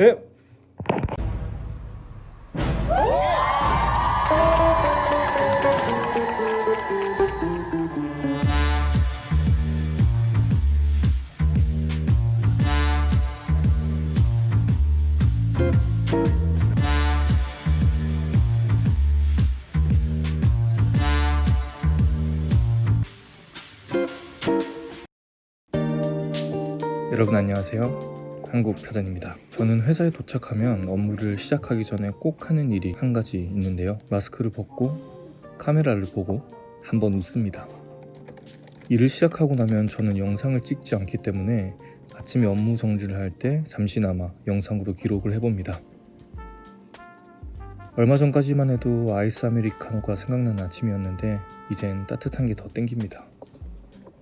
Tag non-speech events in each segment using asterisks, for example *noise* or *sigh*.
네. 여러분 안녕하세요. 한국 타잔입니다. 저는 회사에 도착하면 업무를 시작하기 전에 꼭 하는 일이 한 가지 있는데요. 마스크를 벗고 카메라를 보고 한번 웃습니다. 일을 시작하고 나면 저는 영상을 찍지 않기 때문에 아침에 업무 정리를 할 때 잠시나마 영상으로 기록을 해봅니다. 얼마 전까지만 해도 아이스 아메리카노가 생각나는 아침이었는데 이젠 따뜻한 게 더 땡깁니다.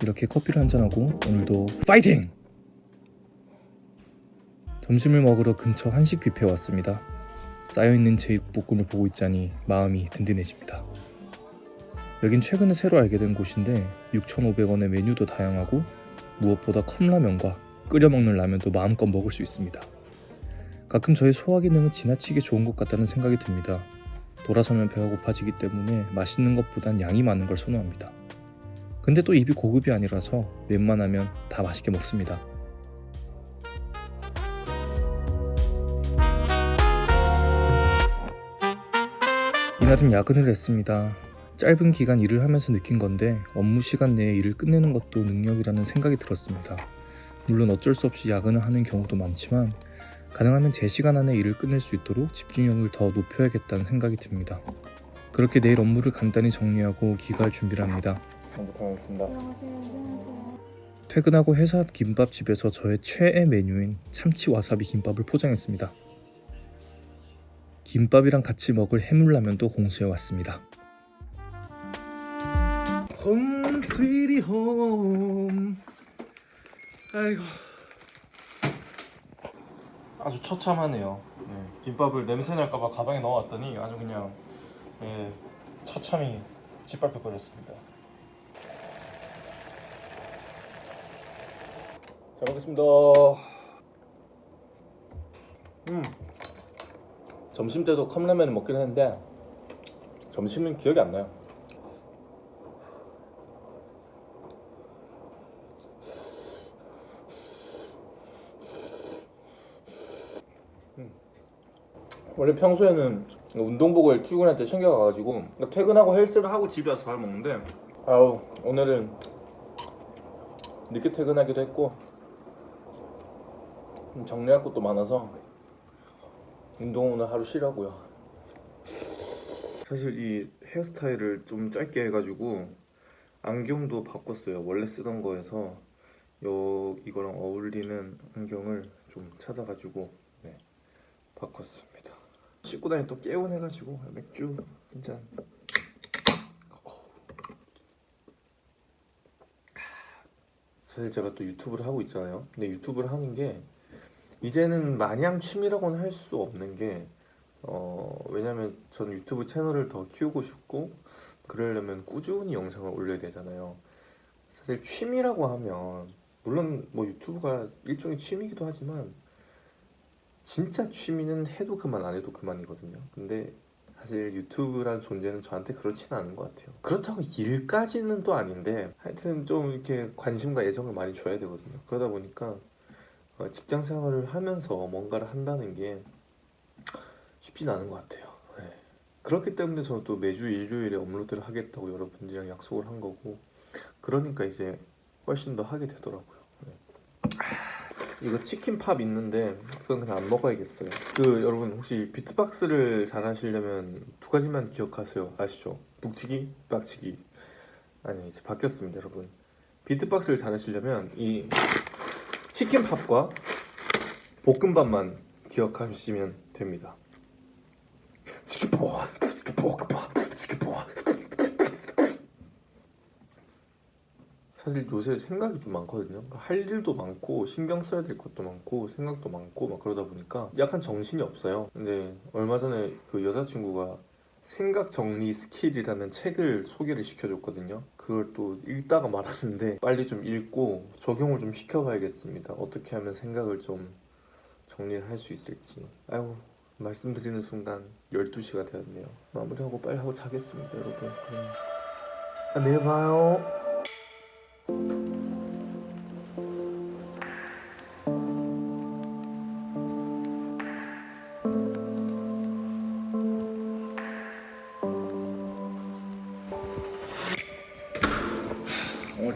이렇게 커피를 한잔하고 오늘도 파이팅! 점심을 먹으러 근처 한식 뷔페에 왔습니다. 쌓여있는 제육볶음을 보고 있자니 마음이 든든해집니다. 여긴 최근에 새로 알게 된 곳인데 6,500원의 메뉴도 다양하고 무엇보다 컵라면과 끓여 먹는 라면도 마음껏 먹을 수 있습니다. 가끔 저의 소화 기능은 지나치게 좋은 것 같다는 생각이 듭니다. 돌아서면 배가 고파지기 때문에 맛있는 것보단 양이 많은 걸 선호합니다. 근데 또 입이 고급이 아니라서 웬만하면 다 맛있게 먹습니다. 이날은 야근을 했습니다. 짧은 기간 일을 하면서 느낀 건데 업무 시간 내에 일을 끝내는 것도 능력이라는 생각이 들었습니다. 물론 어쩔 수 없이 야근을 하는 경우도 많지만 가능하면 제 시간 안에 일을 끝낼 수 있도록 집중력을 더 높여야겠다는 생각이 듭니다. 그렇게 내일 업무를 간단히 정리하고 귀가할 준비를 합니다. 먼저 다녀오겠습니다. 퇴근하고 회사 앞 김밥집에서 저의 최애 메뉴인 참치 와사비 김밥을 포장했습니다. 김밥이랑 같이 먹을 해물라면도 공수해 왔습니다. 홈 스위리 홈 아이고. 아주 처참하네요. 네, 김밥을 냄새 날까봐 가방에 넣어왔더니 아주 그냥 예, 처참히 짓밟혀 버렸습니다. 잘 먹겠습니다. 음 점심 때도 컵라면을 먹긴 했는데 점심은 기억이 안 나요. 음. 원래 평소에는 운동복을 출근할 때 챙겨가가지고 그러니까 퇴근하고 헬스를 하고 집에 와서 밥 먹는데 아우 오늘은 늦게 퇴근하기도 했고 좀 정리할 것도 많아서 운동 오늘 하루 쉬라고요. 사실 이 헤어스타일을 좀 짧게 해가지고 안경도 바꿨어요. 원래 쓰던 거에서 요 이거랑 어울리는 안경을 좀 찾아가지고 네, 바꿨습니다. 씻고 다니 또 깨운해가지고 맥주 한잔 사실 제가 또 유튜브를 하고 있잖아요. 근데 유튜브를 하는 게 이제는 마냥 취미라고는 할 수 없는 게 어, 왜냐면 저는 유튜브 채널을 더 키우고 싶고 그러려면 꾸준히 영상을 올려야 되잖아요. 사실 취미라고 하면 물론 뭐 유튜브가 일종의 취미이기도 하지만 진짜 취미는 해도 그만 안 해도 그만이거든요. 근데 사실 유튜브란 존재는 저한테 그렇지는 않은 것 같아요. 그렇다고 일까지는 또 아닌데 하여튼 좀 이렇게 관심과 애정을 많이 줘야 되거든요. 그러다 보니까 어, 직장 생활을 하면서 뭔가를 한다는 게 쉽진 않은 것 같아요 네. 그렇기 때문에 저는 또 매주 일요일에 업로드를 하겠다고 여러분들이랑 약속을 한 거고 그러니까 이제 훨씬 더 하게 되더라고요 네. 이거 치킨팝 있는데 그건 그냥 안 먹어야겠어요 그 여러분 혹시 비트박스를 잘 하시려면 두 가지만 기억하세요 아시죠? 북치기, 빡치기 아니 이제 바뀌었습니다 여러분 비트박스를 잘 하시려면 이 치킨밥과 볶음밥만 기억하시면 됩니다. 치킨밥, 볶음밥, 치킨밥 사실 요새 생각이 좀 많거든요. 그러니까 할 일도 많고 신경 써야 될 것도 많고 생각도 많고 막 그러다 보니까 약간 정신이 없어요. 근데 얼마 전에 그 여자친구가 생각 정리 스킬이라는 책을 소개를 시켜줬거든요. 그걸 또 읽다가 말았는데 *laughs* 빨리 좀 읽고 적용을 좀 시켜봐야겠습니다. 어떻게 하면 생각을 좀 정리를 할 수 있을지. 아이고 말씀드리는 순간 12시가 되었네요. 마무리하고 빨리 하고 자겠습니다 여러분. 그럼. 안녕히 봐요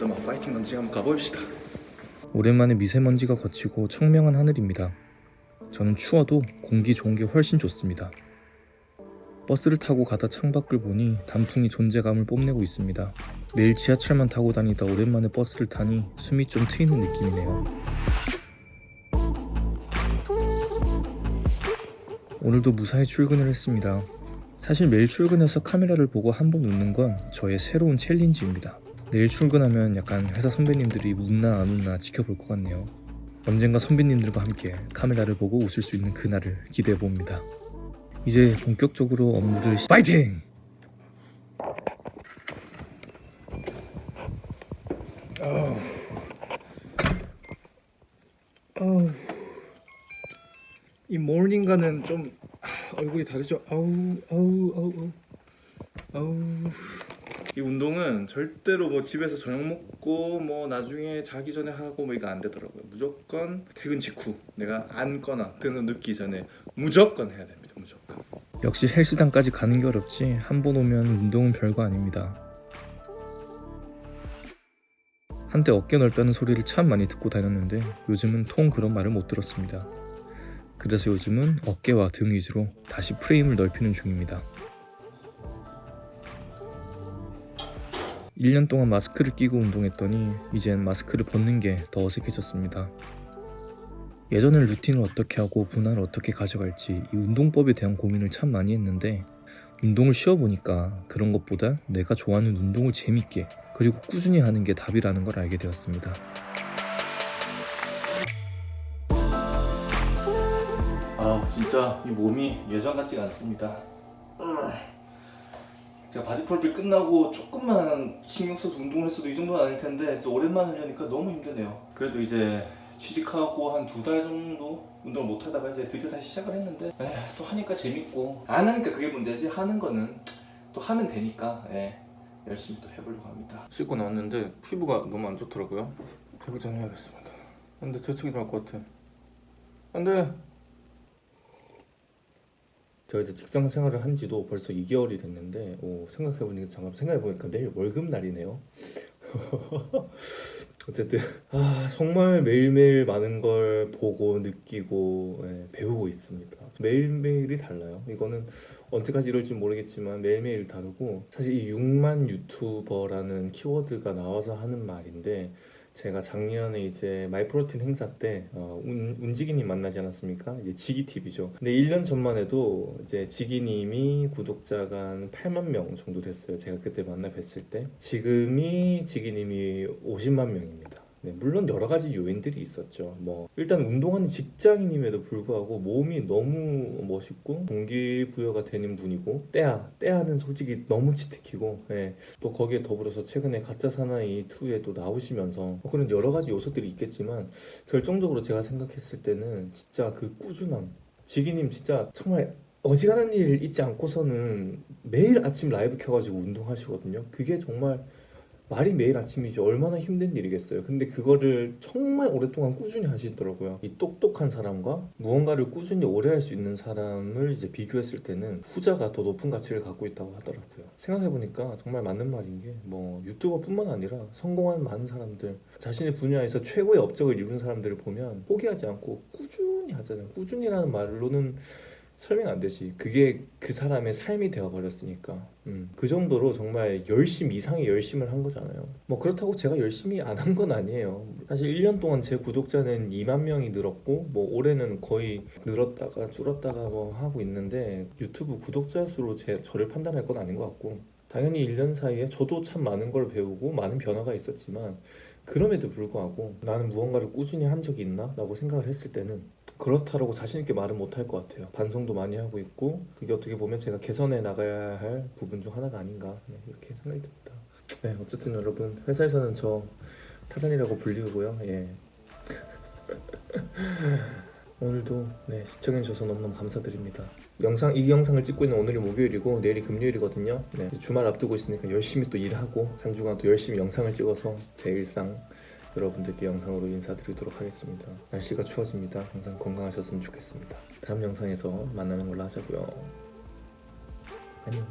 오늘도 막 파이팅 넘치게 한번 가봅시다. 오랜만에 미세먼지가 거치고 청명한 하늘입니다. 저는 추워도 공기 좋은 게 훨씬 좋습니다. 버스를 타고 가다 창밖을 보니 단풍이 존재감을 뽐내고 있습니다. 매일 지하철만 타고 다니다 오랜만에 버스를 타니 숨이 좀 트이는 느낌이네요. 오늘도 무사히 출근을 했습니다. 사실 매일 출근해서 카메라를 보고 한 번 웃는 건 저의 새로운 챌린지입니다 내일 출근하면 약간 회사 선배님들이 웃나 안 웃나 지켜볼 것 같네요. 언젠가 선배님들과 함께 카메라를 보고 웃을 수 있는 그날을 기대해 봅니다. 이제 본격적으로 업무를 시... 파이팅! 이 모닝과는 좀 하, 얼굴이 다르죠? 아우 아우 아우 아우 아우 이 운동은 절대로 뭐 집에서 저녁 먹고 뭐 나중에 자기 전에 하고 뭐 이거 안 되더라고요. 무조건 퇴근 직후 내가 앉거나 등을 눕기 전에 무조건 해야 됩니다. 무조건. 역시 헬스장까지 가는 게 어렵지 한 번 오면 운동은 별거 아닙니다. 한때 어깨 넓다는 소리를 참 많이 듣고 다녔는데 요즘은 통 그런 말을 못 들었습니다. 그래서 요즘은 어깨와 등 위주로 다시 프레임을 넓히는 중입니다. 1년 동안 마스크를 끼고 운동했더니 이젠 마스크를 벗는 게 더 어색해졌습니다. 예전엔 루틴을 어떻게 하고 분할을 어떻게 가져갈지 이 운동법에 대한 고민을 참 많이 했는데 운동을 쉬어보니까 그런 것보다 내가 좋아하는 운동을 재밌게 그리고 꾸준히 하는 게 답이라는 걸 알게 되었습니다. 아 진짜 이 몸이 예전 같지가 않습니다. 제가 바디 프로필 끝나고 조금만 신경 써서 운동을 했어도 이 정도는 아닐 텐데 오랜만에 하려니까 너무 힘드네요. 그래도 이제 취직하고 한 두 달 정도 운동을 못 하다가 이제 드디어 다시 시작을 했는데 에휴, 또 하니까 재밌고 안 하니까 그게 문제지 하는 거는 또 하면 되니까 예, 열심히 또 해보려고 합니다. 씻고 나왔는데 피부가 너무 안 좋더라고요. 대구장 해야겠습니다. 근데 재채기 나올 것 같아. 안돼. 제가 이제 직장 생활을 한 지도 벌써 2개월이 됐는데 오, 생각해보니까 잠깐 생각해보니까 내일 월급 날이네요. *laughs* 어쨌든 아, 정말 매일매일 많은 걸 보고 느끼고 예, 배우고 있습니다. 매일매일이 달라요. 이거는 언제까지 이럴지 모르겠지만 매일매일 다르고 사실 이 6만 유튜버라는 키워드가 나와서 하는 말인데 제가 작년에 이제 마이프로틴 행사 때 어, 운, 운지기님 만나지 않았습니까? 이제 지기TV죠. 근데 1년 전만 해도 이제 지기님이 구독자가 한 8만 명 정도 됐어요. 제가 그때 만나 뵀을 때. 지금이 지기님이 50만 명입니다. 네, 물론 여러 가지 요인들이 있었죠. 뭐 일단 운동하는 직장인임에도 불구하고 몸이 너무 멋있고 동기부여가 되는 분이고 때야 때야는 솔직히 너무 치트키고 예, 또 거기에 더불어서 최근에 가짜 사나이 2에 또 나오시면서 뭐 그런 여러 가지 요소들이 있겠지만 결정적으로 제가 생각했을 때는 진짜 그 꾸준함 지기님 진짜 정말 어지간한 일 있지 않고서는 매일 아침 라이브 켜가지고 운동하시거든요. 그게 정말 말이 매일 아침이지 얼마나 힘든 일이겠어요. 근데 그거를 정말 오랫동안 꾸준히 하시더라고요. 이 똑똑한 사람과 무언가를 꾸준히 오래 할 수 있는 사람을 이제 비교했을 때는 후자가 더 높은 가치를 갖고 있다고 하더라고요. 생각해보니까 정말 맞는 말인 게 뭐 유튜버뿐만 아니라 성공한 많은 사람들 자신의 분야에서 최고의 업적을 이룬 사람들을 보면 포기하지 않고 꾸준히 하잖아요. 꾸준히라는 말로는 설명 안 되지. 그게 그 사람의 삶이 되어버렸으니까. 음, 그 정도로 정말 열심 이상의 열심을 한 거잖아요. 뭐 그렇다고 제가 열심히 안 한 건 아니에요. 사실 1년 동안 제 구독자는 2만 명이 늘었고 뭐 올해는 거의 늘었다가 줄었다가 뭐 하고 있는데 유튜브 구독자 수로 제, 저를 판단할 건 아닌 것 같고 당연히 1년 사이에 저도 참 많은 걸 배우고 많은 변화가 있었지만 그럼에도 불구하고 나는 무언가를 꾸준히 한 적이 있나? 라고 생각을 했을 때는 그렇다라고 자신 있게 말은 못할 것 같아요 반성도 많이 하고 있고 그게 어떻게 보면 제가 개선해 나가야 할 부분 중 하나가 아닌가 네, 이렇게 생각이 듭니다 네 어쨌든 여러분 회사에서는 저 타잔이라고 불리고요 예. *laughs* 오늘도 네, 시청해주셔서 너무너무 감사드립니다. 영상 이 영상을 찍고 있는 오늘이 목요일이고 내일이 금요일이거든요. 네, 주말 앞두고 있으니까 열심히 또 일하고 한 주간 또 열심히 영상을 찍어서 제 일상 여러분들께 영상으로 인사드리도록 하겠습니다. 날씨가 추워집니다. 항상 건강하셨으면 좋겠습니다. 다음 영상에서 만나는 걸로 하자고요. 안녕